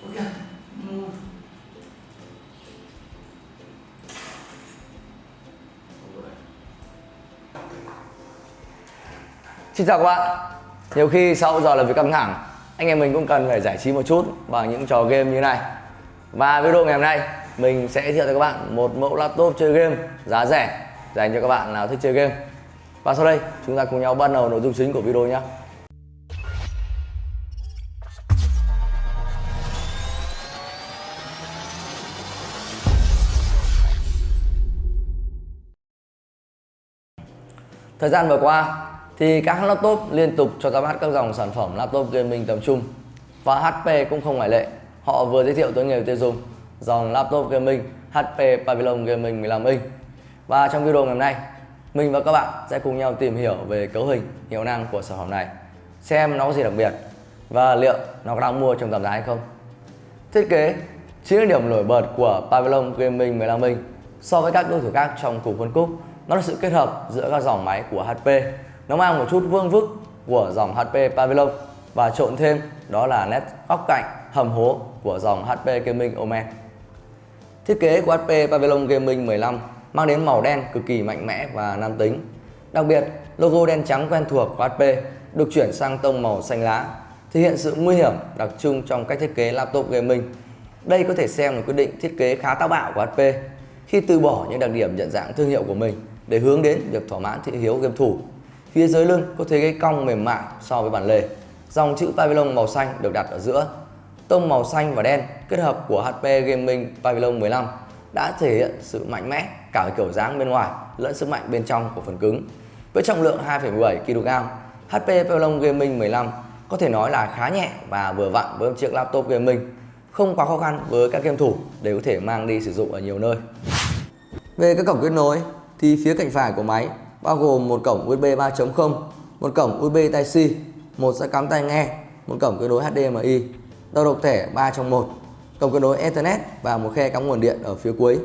Xin chào các bạn. Nhiều khi sau giờ làm việc căng thẳng, Anh em mình cũng cần phải giải trí một chút Bằng những trò game như này. Và video ngày hôm nay, Mình sẽ giới thiệu cho các bạn một mẫu laptop chơi game giá rẻ Dành cho các bạn nào thích chơi game. Và sau đây, chúng ta cùng nhau bắt đầu nội dung chính của video nhé. Thời gian vừa qua thì các laptop liên tục cho ra mắt các dòng sản phẩm laptop gaming tầm trung và HP cũng không ngoại lệ. Họ vừa giới thiệu tới người tiêu dùng dòng laptop gaming HP Pavilion Gaming 15 inch. Và trong video ngày hôm nay, mình và các bạn sẽ cùng nhau tìm hiểu về cấu hình, hiệu năng của sản phẩm này, xem nó có gì đặc biệt và liệu nó có đang mua trong tầm giá hay không. Thiết kế chính là điểm nổi bật của Pavilion Gaming 15 inch so với các đối thủ khác trong cùng phân khúc. Nó là sự kết hợp giữa các dòng máy của HP nó mang một chút vương vức của dòng HP Pavilion và trộn thêm đó là nét góc cạnh hầm hố của dòng HP Gaming Omen. Thiết kế của HP Pavilion Gaming 15 mang đến màu đen cực kỳ mạnh mẽ và nam tính. Đặc biệt, logo đen trắng quen thuộc của HP được chuyển sang tông màu xanh lá, thể hiện sự nguy hiểm đặc trưng trong cách thiết kế laptop gaming. Đây có thể xem là quyết định thiết kế khá táo bạo của HP khi từ bỏ những đặc điểm nhận dạng thương hiệu của mình để hướng đến việc thỏa mãn thị hiếu game thủ Phía dưới lưng có thế cái cong mềm mại so với bản lề. Dòng chữ Pavilion màu xanh được đặt ở giữa. Tông màu xanh và đen kết hợp của HP Gaming Pavilion 15 đã thể hiện sự mạnh mẽ cả về kiểu dáng bên ngoài lẫn sức mạnh bên trong của phần cứng. Với trọng lượng 2,17 kg, HP Pavilion Gaming 15 có thể nói là khá nhẹ và vừa vặn với một chiếc laptop gaming, không quá khó khăn với các game thủ để có thể mang đi sử dụng ở nhiều nơi. Về các cổng kết nối thì phía cạnh phải của máy bao gồm một cổng USB 3.0, một cổng USB Type-C, một dây cắm tai nghe, một cổng kết nối HDMI, đầu độc thẻ 3 trong 1, cổng kết nối Ethernet và một khe cắm nguồn điện ở phía cuối.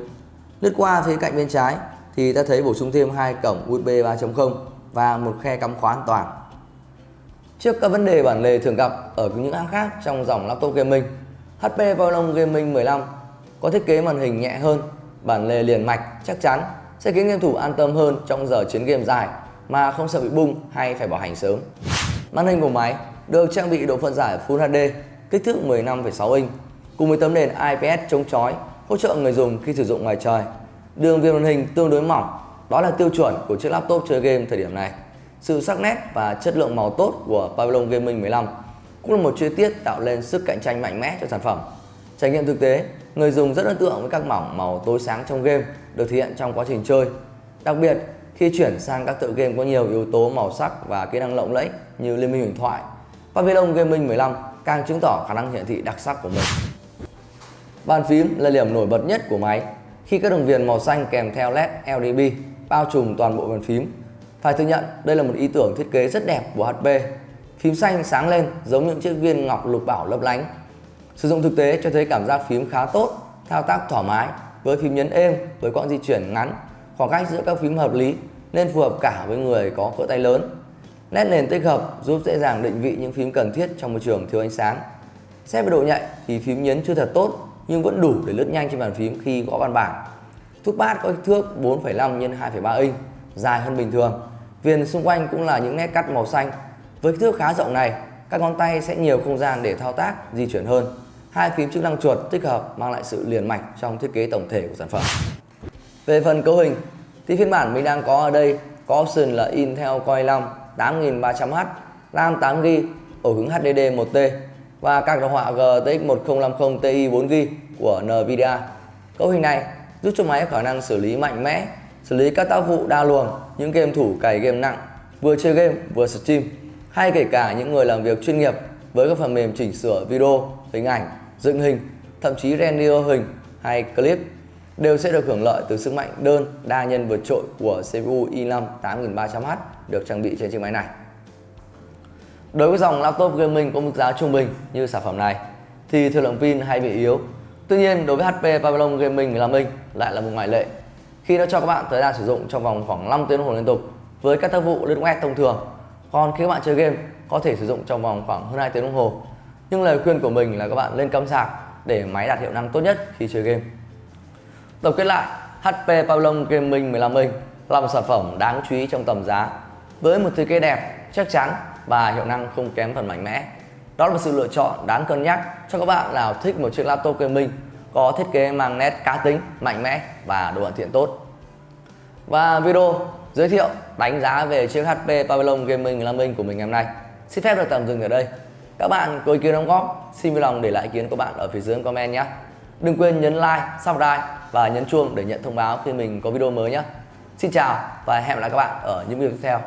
Lướt qua phía cạnh bên trái thì ta thấy bổ sung thêm hai cổng USB 3.0 và một khe cắm khóa an toàn. Trước các vấn đề bản lề thường gặp ở những hãng khác trong dòng laptop gaming, HP Pavilion Gaming 15 có thiết kế màn hình nhẹ hơn, bản lề liền mạch chắc chắn sẽ khiến game thủ an tâm hơn trong giờ chiến game dài mà không sợ bị bung hay phải bảo hành sớm. Màn hình của máy được trang bị độ phân giải Full HD, kích thước 15,6 inch cùng với tấm nền IPS chống chói hỗ trợ người dùng khi sử dụng ngoài trời. Đường viền màn hình tương đối mỏng, đó là tiêu chuẩn của chiếc laptop chơi game thời điểm này. Sự sắc nét và chất lượng màu tốt của Pavilion Gaming 15 cũng là một chi tiết tạo lên sức cạnh tranh mạnh mẽ cho sản phẩm. Trải nghiệm thực tế, người dùng rất ấn tượng với các mỏng màu tối sáng trong game được thể hiện trong quá trình chơi. Đặc biệt, khi chuyển sang các tựa game có nhiều yếu tố màu sắc và kỹ năng lộng lẫy như Liên minh huyền thoại, Pavilion Gaming 15 càng chứng tỏ khả năng hiển thị đặc sắc của mình. Bàn phím là điểm nổi bật nhất của máy khi các đường viền màu xanh kèm theo LED LDB bao trùm toàn bộ bàn phím. Phải thừa nhận đây là một ý tưởng thiết kế rất đẹp của HP. Phím xanh sáng lên giống những chiếc viên ngọc lục bảo lấp lánh. Sử dụng thực tế cho thấy cảm giác phím khá tốt, thao tác thoải mái với phím nhấn êm với quãng di chuyển ngắn khoảng cách giữa các phím hợp lý nên phù hợp cả với người có cỡ tay lớn. Nét nền tích hợp giúp dễ dàng định vị những phím cần thiết trong môi trường thiếu ánh sáng. Xét về độ nhạy thì phím nhấn chưa thật tốt nhưng vẫn đủ để lướt nhanh trên bàn phím khi gõ văn bản. thuốc bát có kích thước 4,5 x 2,3 inch dài hơn bình thường. Viền xung quanh cũng là những nét cắt màu xanh. Với kích thước khá rộng này các ngón tay sẽ nhiều không gian để thao tác di chuyển hơn hai phím chức năng chuột tích hợp mang lại sự liền mạch trong thiết kế tổng thể của sản phẩm. Về phần cấu hình thì phiên bản mình đang có ở đây có option là Intel Core i5 8300H, RAM 8GB, ổ cứng HDD 1T và các đồ họa GTX 1050 Ti 4GB của Nvidia. Cấu hình này giúp cho máy có khả năng xử lý mạnh mẽ, xử lý các tác vụ đa luồng, những game thủ cày game nặng, vừa chơi game vừa stream hay kể cả những người làm việc chuyên nghiệp với các phần mềm chỉnh sửa video, hình ảnh dựng hình, thậm chí render hình hay clip đều sẽ được hưởng lợi từ sức mạnh đơn đa nhân vượt trội của CPU i5 8300H được trang bị trên chiếc máy này. Đối với dòng laptop gaming có mức giá trung bình như sản phẩm này thì thời lượng pin hay bị yếu. Tuy nhiên đối với HP Pavilion Gaming 15 inch lại là một ngoại lệ khi nó cho các bạn thời gian sử dụng trong vòng khoảng 5 tiếng đồng hồ liên tục với các tác vụ lướt web thông thường. Còn khi các bạn chơi game có thể sử dụng trong vòng khoảng hơn 2 tiếng đồng hồ nhưng lời khuyên của mình là các bạn lên cắm sạc để máy đạt hiệu năng tốt nhất khi chơi game. Tổng kết lại, HP Pavilion Gaming 15 inch là một sản phẩm đáng chú ý trong tầm giá với một thiết kế đẹp, chắc chắn và hiệu năng không kém phần mạnh mẽ. Đó là một sự lựa chọn đáng cân nhắc cho các bạn nào thích một chiếc laptop gaming có thiết kế mang nét cá tính, mạnh mẽ và độ hoàn thiện tốt. Và video giới thiệu đánh giá về chiếc HP Pavilion Gaming 15 inch của mình ngày hôm nay xin phép được tạm dừng ở đây. Các bạn có ý kiến đóng góp, xin vui lòng để lại ý kiến của bạn ở phía dưới comment nhé. Đừng quên nhấn like, subscribe và nhấn chuông để nhận thông báo khi mình có video mới nhé. Xin chào và hẹn gặp lại các bạn ở những video tiếp theo.